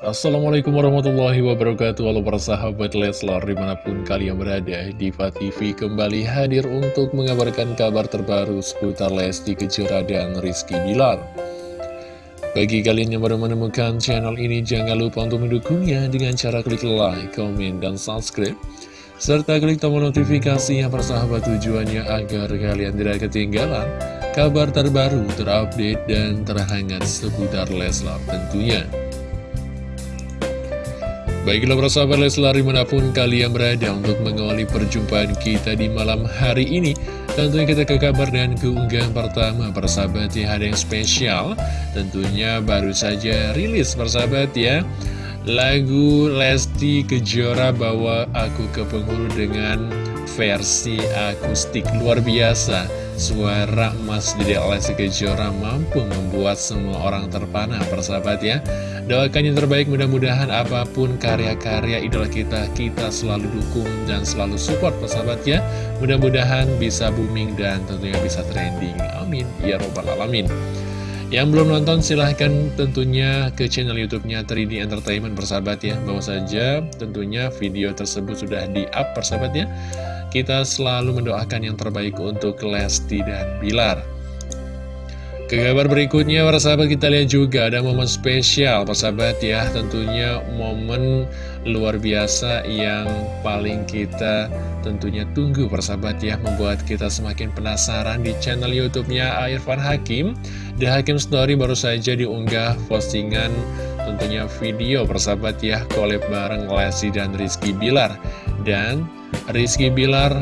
Assalamualaikum warahmatullahi wabarakatuh Halo para sahabat Leslar di mana pun kalian berada Diva TV kembali hadir untuk mengabarkan kabar terbaru seputar Lesti Kejora dan Rizky Bilar Bagi kalian yang baru menemukan channel ini jangan lupa untuk mendukungnya dengan cara klik like, komen, dan subscribe serta klik tombol notifikasi yang persahabat tujuannya agar kalian tidak ketinggalan kabar terbaru, terupdate, dan terhangat seputar Leslar tentunya. Baiklah para sahabat Leslar di mana pun kalian berada untuk mengawali perjumpaan kita di malam hari ini Tentunya kita ke kabar dan keunggahan pertama. Persahabat ya ada yang spesial? Tentunya baru saja rilis persahabat ya. Lagu Lesti Kejora bawa aku ke penghulu dengan versi akustik luar biasa Suara Mas Dede Lesti Kejora mampu membuat semua orang terpana persahabat ya. Doakan yang terbaik mudah-mudahan apa pun karya-karya idola kita Kita selalu dukung dan selalu support persahabat ya. Mudah-mudahan bisa booming dan tentunya bisa trending. Amin. Ya Robbal Alamin yang belum nonton silahkan tentunya ke channel youtube-nya 3D Entertainment persahabat ya Bawa saja tentunya video tersebut sudah di-up persahabat ya Kita selalu mendoakan yang terbaik untuk Lesti dan Bilar ke kabar berikutnya, persahabat kita lihat juga ada momen spesial, persahabat ya. Tentunya momen luar biasa yang paling kita tentunya tunggu, persahabat ya. Membuat kita semakin penasaran di channel YouTube-nya Irfan Hakim. The Hakim Story baru saja diunggah postingan tentunya video, persahabat ya. Collab bareng Lesti dan Rizky Bilar. Dan Rizky Bilar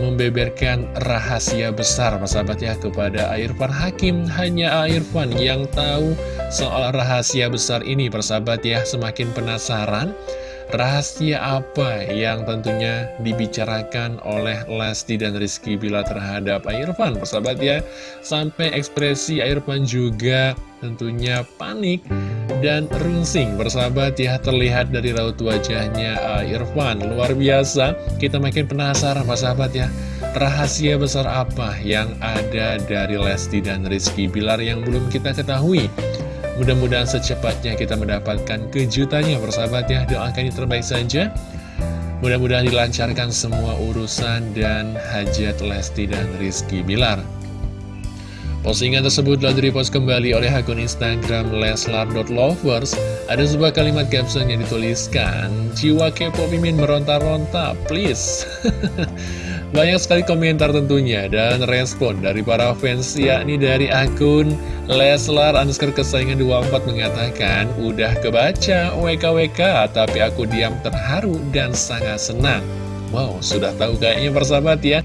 membeberkan rahasia besar sahabat ya kepada Irfan Hakim hanya Irfan yang tahu soal rahasia besar ini persahabat ya semakin penasaran rahasia apa yang tentunya dibicarakan oleh Lesti dan Rizky Bila terhadap Irfan? Persahabat ya sampai ekspresi Irfan juga tentunya panik dan rungsing bersahabat ya terlihat dari raut wajahnya uh, Irfan. Luar biasa kita makin penasaran Pak sahabat ya. Rahasia besar apa yang ada dari Lesti dan Rizky Bilar yang belum kita ketahui mudah-mudahan secepatnya kita mendapatkan kejutannya bersahabat ya doakan yang terbaik saja. Mudah-mudahan dilancarkan semua urusan dan hajat Lesti dan Rizky Bilar. Postingan tersebut telah direpost kembali oleh akun Instagram leslar.lovers Ada sebuah kalimat caption yang dituliskan Jiwa kepo mimin meronta-ronta, please Banyak sekali komentar tentunya dan respon dari para fans yakni dari akun Leslar underscore kesayangan 24 mengatakan Udah kebaca WKWK tapi aku diam terharu dan sangat senang. Wow sudah tahu kayaknya persahabat ya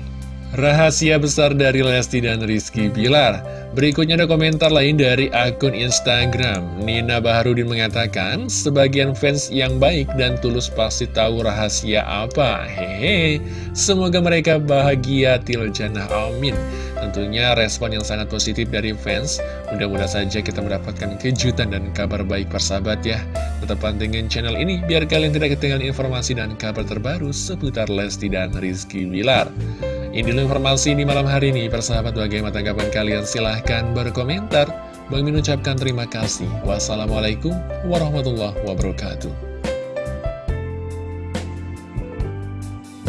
Rahasia besar dari Lesti dan Rizky Bilar. Berikutnya ada komentar lain dari akun Instagram. Nina Baharudin mengatakan Sebagian fans yang baik dan tulus pasti tahu rahasia apa. Hehe Semoga mereka bahagia Tiljana. Amin. Tentunya respon yang sangat positif dari fans. Mudah-mudahan saja kita mendapatkan kejutan dan kabar baik persahabat ya. Tetap pantengin channel ini biar kalian tidak ketinggalan informasi dan kabar terbaru seputar Lesti dan Rizky Bilar ini informasi di malam hari ini. Persahabat bagaimana tanggapan kalian? Silahkan berkomentar. Bang mengucapkan terima kasih. Wassalamualaikum warahmatullahi wabarakatuh.